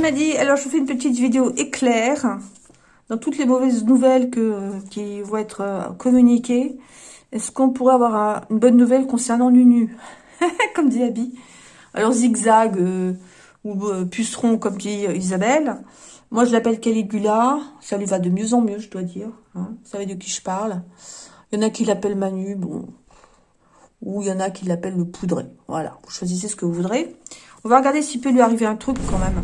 C'est Madi. Alors, je vous fais une petite vidéo éclair dans toutes les mauvaises nouvelles que, qui vont être euh, communiquées. Est-ce qu'on pourrait avoir une bonne nouvelle concernant Nunu Comme dit Abby. Alors, zigzag euh, ou euh, puceron, comme dit Isabelle. Moi, je l'appelle Caligula. Ça lui va de mieux en mieux, je dois dire. Hein. Vous savez de qui je parle. Il y en a qui l'appellent Manu, bon. Ou il y en a qui l'appellent le poudré. Voilà, vous choisissez ce que vous voudrez. On va regarder s'il peut lui arriver un truc quand même.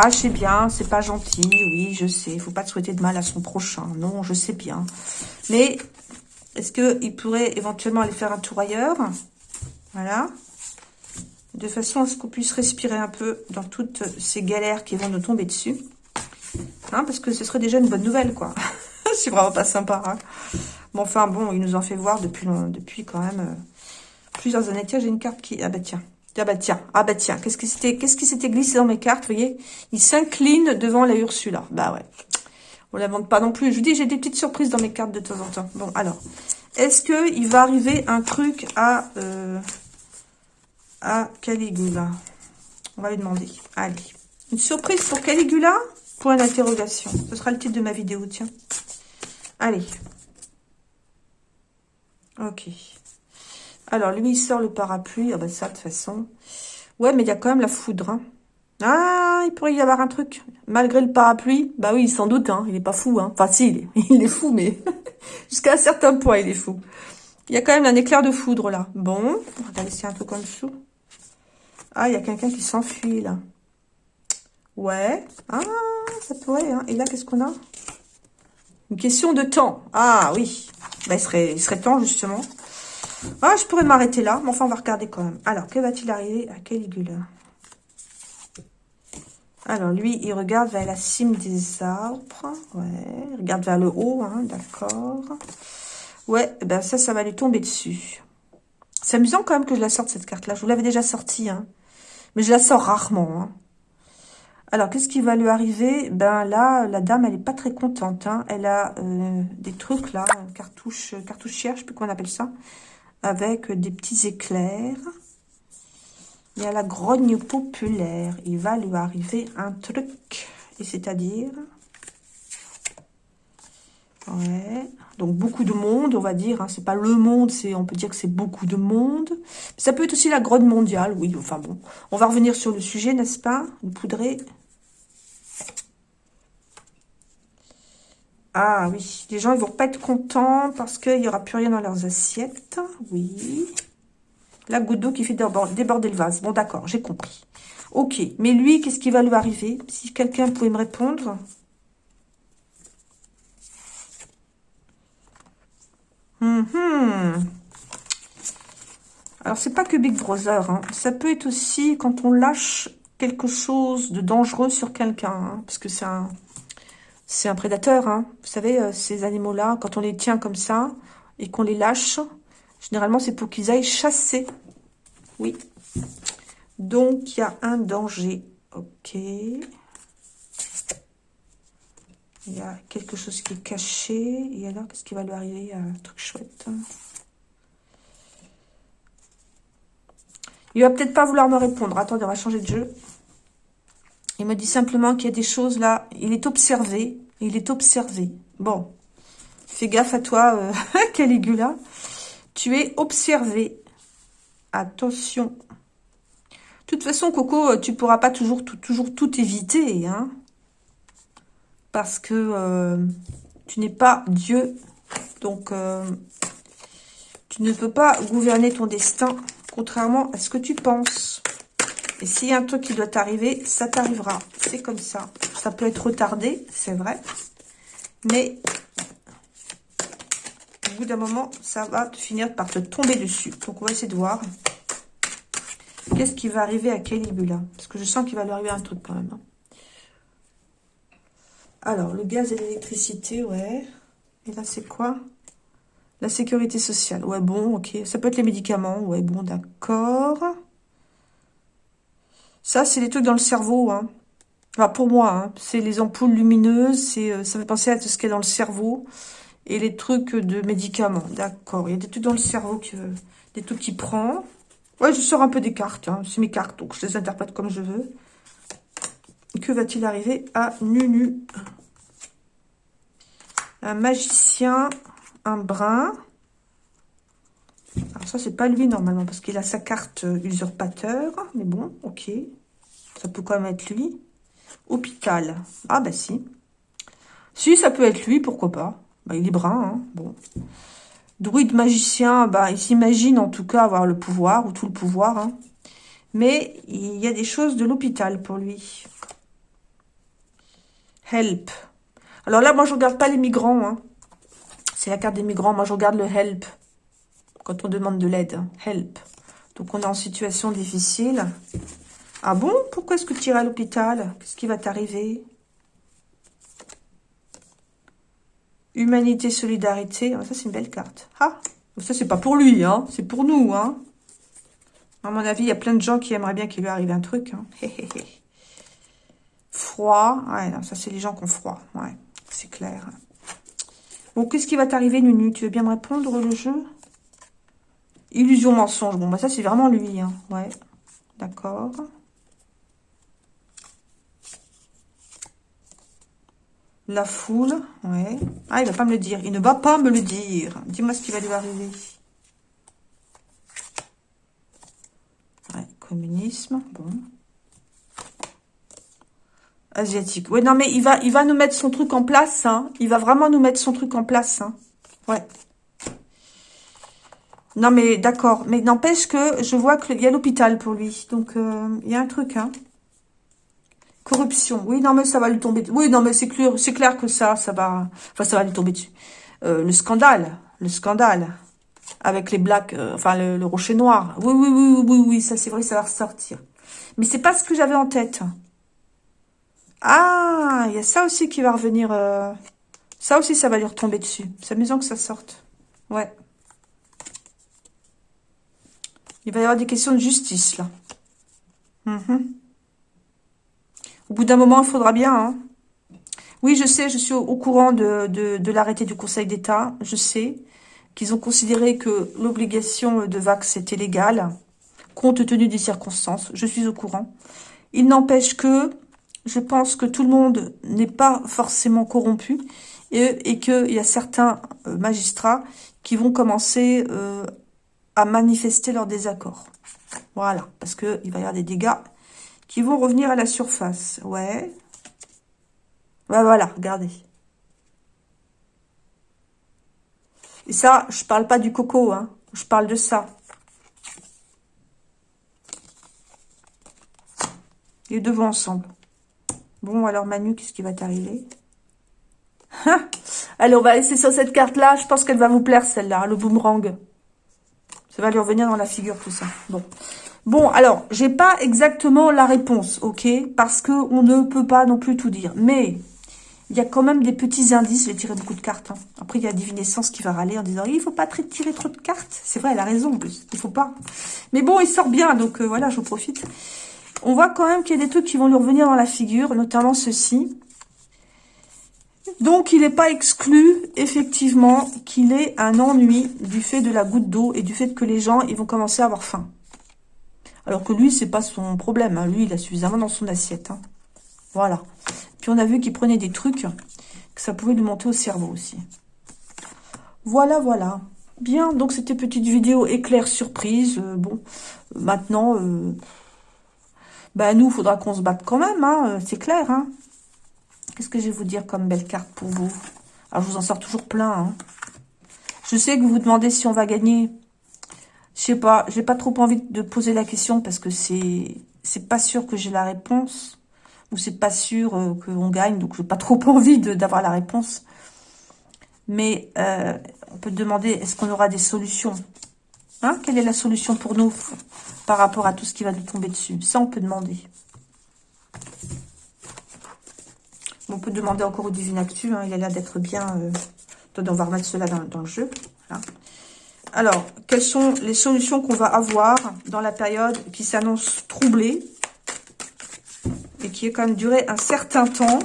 Ah, je sais bien, c'est pas gentil. Oui, je sais. Il faut pas te souhaiter de mal à son prochain. Non, je sais bien. Mais est-ce qu'il pourrait éventuellement aller faire un tour ailleurs? Voilà. De façon à ce qu'on puisse respirer un peu dans toutes ces galères qui vont nous tomber dessus. Hein, parce que ce serait déjà une bonne nouvelle, quoi. c'est vraiment pas sympa. Hein. Bon, enfin, bon, il nous en fait voir depuis, depuis quand même euh, plusieurs années. Tiens, j'ai une carte qui... Ah bah tiens, ah bah tiens, ah bah tiens, qu'est-ce qui s'était glissé dans mes cartes, vous voyez? Il s'incline devant la Ursula. Bah ouais. On la vende pas non plus. Je vous dis, j'ai des petites surprises dans mes cartes de temps en temps. Bon, alors, est-ce que il va arriver un truc à euh, à Caligula? On va lui demander. Allez. Une surprise pour Caligula? Point d'interrogation. Ce sera le titre de ma vidéo, tiens. Allez. Ok. Alors, lui, il sort le parapluie. Ah ben ça, de toute façon. Ouais, mais il y a quand même la foudre. Hein. Ah, il pourrait y avoir un truc. Malgré le parapluie. Bah oui, sans doute. Hein. Il est pas fou. Hein. Enfin, si, il est, fou, mais jusqu'à un certain point, il est fou. Il y a quand même un éclair de foudre, là. Bon, on va laisser un peu comme dessous. Ah, il y a quelqu'un qui s'enfuit, là. Ouais. Ah, ça pourrait. Hein. Et là, qu'est-ce qu'on a? Une question de temps. Ah, oui. Bah, il serait temps, justement. Ah, je pourrais m'arrêter là, mais enfin, on va regarder quand même. Alors, que va-t-il arriver à Caligula? Alors, lui, il regarde vers la cime des arbres. Ouais, il regarde vers le haut, hein, d'accord. Ouais, eh ben ça, ça va lui tomber dessus. C'est amusant quand même que je la sorte, cette carte-là. Je vous l'avais déjà sortie, hein. Mais je la sors rarement, hein. Alors, qu'est-ce qui va lui arriver? Ben là, la dame, elle est pas très contente. Hein. Elle a euh, des trucs là, cartouche, cartouchière, je sais plus comment on appelle ça avec des petits éclairs. Il y a la grogne populaire. Il va lui arriver un truc. Et c'est-à-dire... Ouais. Donc, beaucoup de monde, on va dire. Hein. C'est pas le monde, c'est on peut dire que c'est beaucoup de monde. Ça peut être aussi la grogne mondiale, oui. Enfin bon. On va revenir sur le sujet, n'est-ce pas? Une poudrée Ah oui, les gens ils vont pas être contents parce qu'il n'y aura plus rien dans leurs assiettes. Oui. La goutte d'eau qui fait déborder le vase. Bon, d'accord, j'ai compris. Ok, mais lui, qu'est-ce qui va lui arriver? Si quelqu'un pouvait me répondre? Hum, hum. Alors, c'est pas que Big Brother. Hein. Ça peut être aussi quand on lâche quelque chose de dangereux sur quelqu'un. Hein, parce que c'est un c'est un prédateur, hein. Vous savez, euh, ces animaux-là, quand on les tient comme ça et qu'on les lâche, généralement, c'est pour qu'ils aillent chasser. Oui. Donc, il y a un danger. Ok. Il y a quelque chose qui est caché. Et alors, qu'est-ce qui va lui arriver? Un truc chouette. Il va peut-être pas vouloir me répondre. Attendez, on va changer de jeu. Il me dit simplement qu'il y a des choses là. Il est observé. Il est observé. Bon. Fais gaffe à toi, euh, Caligula. Tu es observé. Attention. De toute façon, Coco, euh, tu pourras pas toujours tout, toujours tout éviter. Hein, parce que euh, tu n'es pas Dieu. Donc, tu ne peux pas gouverner ton destin, contrairement à ce que tu penses. Et s'il y a un truc qui doit t'arriver, ça t'arrivera. C'est comme ça. Ça peut être retardé, c'est vrai. Mais au bout d'un moment, ça va finir par te tomber dessus. Donc, on va essayer de voir. Qu'est-ce qui va arriver à Caligula Parce que je sens qu'il va lui arriver un truc quand même. Hein. Alors, le gaz et l'électricité, ouais. Et là, c'est quoi? La sécurité sociale. Ouais, bon, ok. Ça peut être les médicaments. Ouais, bon, d'accord. Ça, c'est des trucs dans le cerveau. Hein. Pour moi, hein. c'est les ampoules lumineuses. Euh, ça fait penser à tout ce qui est dans le cerveau. Et les trucs de médicaments. D'accord. Il y a des trucs dans le cerveau, que, des trucs qui prend. Ouais, je sors un peu des cartes. Hein. C'est mes cartes, donc je les interprète comme je veux. Que va-t-il arriver à Nunu? Un magicien, un brun. Alors ça, c'est pas lui normalement, parce qu'il a sa carte euh, usurpateur. Mais bon, ok. Ça peut quand même être lui. Hôpital. Ah bah si. Si, ça peut être lui, pourquoi pas. Bah, il est brun, hein. bon. Druide magicien, bah, il s'imagine en tout cas avoir le pouvoir, ou tout le pouvoir. Hein. Mais il y a des choses de l'hôpital pour lui. Help. Alors là, moi, je regarde pas les migrants. Hein. C'est la carte des migrants. Moi, je regarde le help. Quand on demande de l'aide. Help. Donc, on est en situation difficile. Ah bon? Pourquoi est-ce que tu irais à l'hôpital? Qu'est-ce qui va t'arriver? Humanité, solidarité. Ah, ça, c'est une belle carte. Ah Ça, c'est pas pour lui, hein. C'est pour nous, hein. À mon avis, il y a plein de gens qui aimeraient bien qu'il lui arrive un truc. Hein. froid? Ouais, ça, c'est les gens qui ont froid. Ouais, c'est clair. Bon, qu'est-ce qui va t'arriver, Nunu? Tu veux bien me répondre, le jeu? Illusion, mensonge. Bon, bah ça, c'est vraiment lui. Hein. Ouais, d'accord. La foule, ouais. Ah, il va pas me le dire. Il ne va pas me le dire. Dis-moi ce qui va lui arriver. Ouais, communisme, bon. Asiatique. Ouais, non, mais il va, il va nous mettre son truc en place, hein. Il va vraiment nous mettre son truc en place, hein. Ouais. Non, mais d'accord. Mais n'empêche que je vois qu'il y a l'hôpital pour lui. Donc, euh, il y a un truc, hein. Corruption. Oui, non, mais ça va lui tomber. Oui, non, mais c'est clair, que ça, ça va. Enfin, ça va lui tomber dessus. Euh, le scandale, le scandale avec les blacks, euh, enfin le, rocher noir. Oui, oui, oui, oui, oui, ça c'est vrai, ça va ressortir. Mais c'est pas ce que j'avais en tête. Ah, il y a ça aussi qui va revenir. Euh, ça aussi, ça va lui retomber dessus. C'est amusant que ça sorte. Ouais. Il va y avoir des questions de justice, là. Mhm. Au bout d'un moment, il faudra bien. Hein. Oui, je sais, je suis au, courant de, de, l'arrêté du Conseil d'État. Je sais qu'ils ont considéré que l'obligation de vax était légale, compte tenu des circonstances. Je suis au courant. Il n'empêche que je pense que tout le monde n'est pas forcément corrompu et, et qu'il y a certains euh, magistrats qui vont commencer euh, à manifester leur désaccord. Voilà, parce qu'il va y avoir des dégâts qui vont revenir à la surface. Ouais. Bah voilà, regardez. Et ça, je parle pas du coco, hein. Je parle de ça. Les deux vont ensemble. Bon, alors Manu, qu'est-ce qui va t'arriver? Allez, on va laisser sur cette carte-là. Je pense qu'elle va vous plaire, celle-là, le boomerang. Ça va lui revenir dans la figure, tout ça. Bon. Bon, alors, j'ai pas exactement la réponse, ok? Parce que on ne peut pas non plus tout dire. Mais, il y a quand même des petits indices. J'ai tiré beaucoup de cartes. Hein. Après, il y a Divinescence qui va râler en disant « Il faut pas tirer trop de cartes. » C'est vrai, elle a raison en plus. Il faut pas. Mais bon, il sort bien, donc euh, voilà, je profite. On voit quand même qu'il y a des trucs qui vont lui revenir dans la figure, notamment ceci. Donc, il n'est pas exclu, effectivement, qu'il ait un ennui du fait de la goutte d'eau et du fait que les gens, ils vont commencer à avoir faim. Alors que lui, c'est pas son problème. Hein. Lui, il a suffisamment dans son assiette. Hein. Voilà. Puis on a vu qu'il prenait des trucs, que ça pouvait lui monter au cerveau aussi. Voilà, voilà. Bien, donc c'était petite vidéo éclair surprise. Euh, bon, maintenant, euh, bah nous, il faudra qu'on se batte quand même, hein, euh, c'est clair. Qu'est-ce que je vais vous dire comme belle carte pour vous? Alors, je vous en sors toujours plein. Je sais que vous vous demandez si on va gagner. Je sais pas, j'ai pas trop envie de poser la question parce que c'est c'est pas sûr que j'ai la réponse ou c'est pas sûr euh, qu'on gagne, donc j'ai pas trop envie d'avoir la réponse. Mais euh, on peut demander, est-ce qu'on aura des solutions? Hein? Quelle est la solution pour nous par rapport à tout ce qui va nous tomber dessus? Ça, on peut demander. On peut demander encore au Divine Actu, hein, il a l'air d'être bien... Euh... on va remettre cela dans, le jeu. Voilà. Alors, quelles sont les solutions qu'on va avoir dans la période qui s'annonce troublée et qui est quand même duré un certain temps,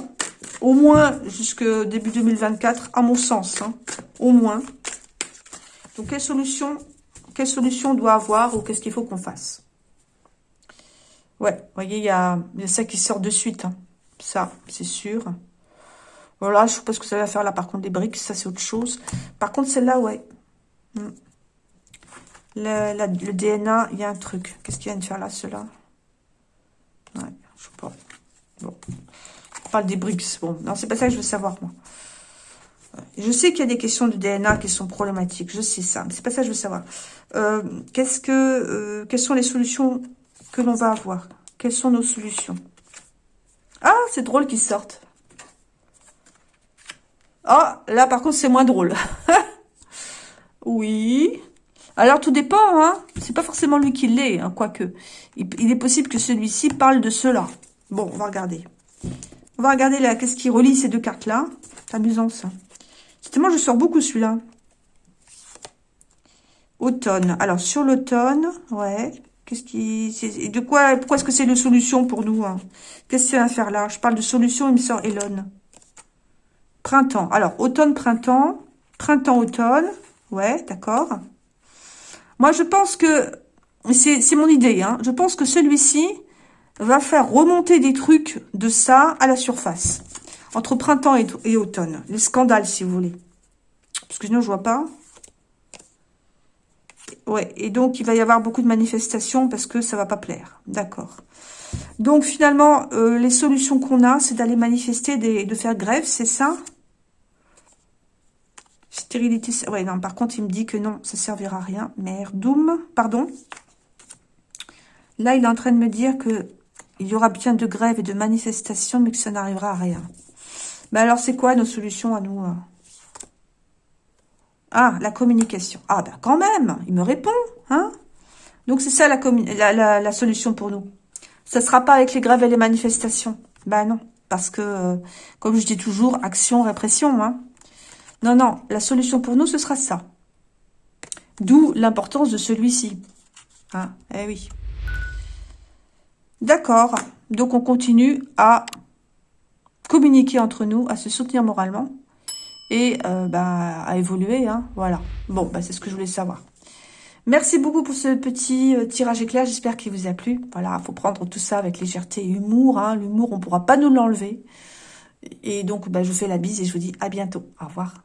au moins jusque début 2024, à mon sens, hein, au moins. Donc, quelle solution, quelle solution on doit avoir ou qu'est-ce qu'il faut qu'on fasse? Ouais, vous voyez, il y a, ça qui sort de suite. Hein. Ça, c'est sûr. Voilà, je sais pas ce que ça va faire là, par contre, des briques, ça c'est autre chose. Par contre, celle-là, ouais. Hmm. Le, DNA, il y a un truc. Qu'est-ce qu'il vient de faire là, cela Ouais, je sais pas. Bon. On parle des briques. Bon, non, c'est pas ça que je veux savoir, moi. Je sais qu'il y a des questions de DNA qui sont problématiques. Je sais ça, mais c'est pas ça que je veux savoir. Euh, qu'est-ce que, euh, quelles sont les solutions que l'on va avoir? Quelles sont nos solutions? Ah, c'est drôle qu'ils sortent. Ah, là, par contre, c'est moins drôle. oui. Alors, tout dépend, hein. C'est pas forcément lui qui l'est, hein, quoique. Il, est possible que celui-ci parle de cela. Bon, on va regarder. On va regarder là, qu'est-ce qui relie ces deux cartes-là. C'est amusant, ça. Moi, je sors beaucoup celui-là. Automne. Alors, sur l'automne, ouais. Qu'est-ce qui... De quoi... Pourquoi est-ce que c'est une solution pour nous hein? Qu'est-ce qu'il va faire là? Je parle de solution, il me sort Elon. Printemps. Alors, automne, printemps. Printemps, automne. Ouais, d'accord. Moi, je pense que... C'est mon idée, hein. Je pense que celui-ci va faire remonter des trucs de ça à la surface. Entre printemps et, automne. Les scandales, si vous voulez. Parce que sinon, je vois pas. Ouais, et donc, il va y avoir beaucoup de manifestations parce que ça va pas plaire. D'accord. Donc, finalement, euh, les solutions qu'on a, c'est d'aller manifester, de faire grève, c'est ça? Par contre, il me dit que non, ça servira à rien. Merdoum, pardon. Là, il est en train de me dire que il y aura bien de grèves et de manifestations, mais que ça n'arrivera à rien. Mais alors, c'est quoi nos solutions à nous hein? Ah, la communication. Ah, ben quand même, il me répond. hein? Donc, c'est ça la, la, solution pour nous. Ça ne sera pas avec les grèves et les manifestations? Ben non, parce que, euh, comme je dis toujours, action, répression. Hein non, non, la solution pour nous, ce sera ça. D'où l'importance de celui-ci. Hein eh oui. D'accord. Donc, on continue à communiquer entre nous, à se soutenir moralement et euh, bah, à évoluer. Hein, voilà. Bon, bah, c'est ce que je voulais savoir. Merci beaucoup pour ce petit euh, tirage éclair. J'espère qu'il vous a plu. Voilà, faut prendre tout ça avec légèreté et humour. Hein. L'humour, on pourra pas nous l'enlever. Et donc, bah, je vous fais la bise et je vous dis à bientôt. Au revoir.